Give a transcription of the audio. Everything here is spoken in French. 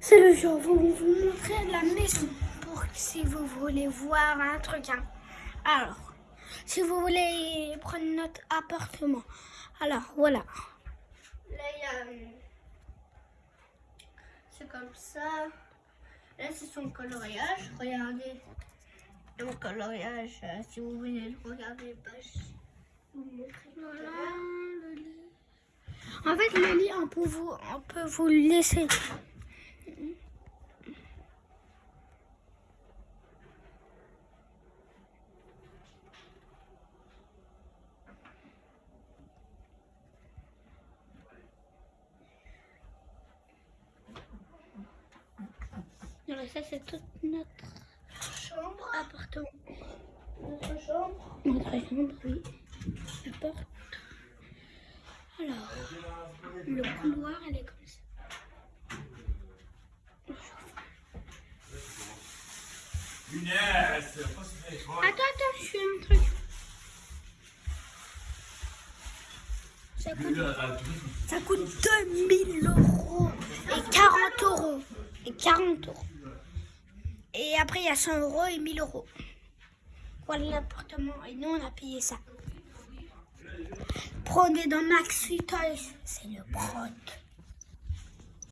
C'est le jour où on vous montrer la maison pour que si vous voulez voir un truc. hein. Alors, si vous voulez prendre notre appartement, alors voilà. Là, il y a. euh, C'est comme ça. Là, c'est son coloriage. Regardez le coloriage. euh, si vous voulez le regarder, bah, je vous montrer. Voilà le lit. En fait, le lit, on peut vous, on peut vous le Alors ça, c'est toute notre chambre, appartement. Notre chambre. Notre chambre, oui. La porte. Alors, le couloir, elle est comme ça. Attends, attends, je fais un truc. Ça coûte, tout. ça coûte 2000 euros et 40 euros. Et 40 euros. Et après, il y a 100 euros et 1000 euros. Voilà l'appartement. Et nous, on a payé ça. Prenez dans Max Toys. C'est le prod.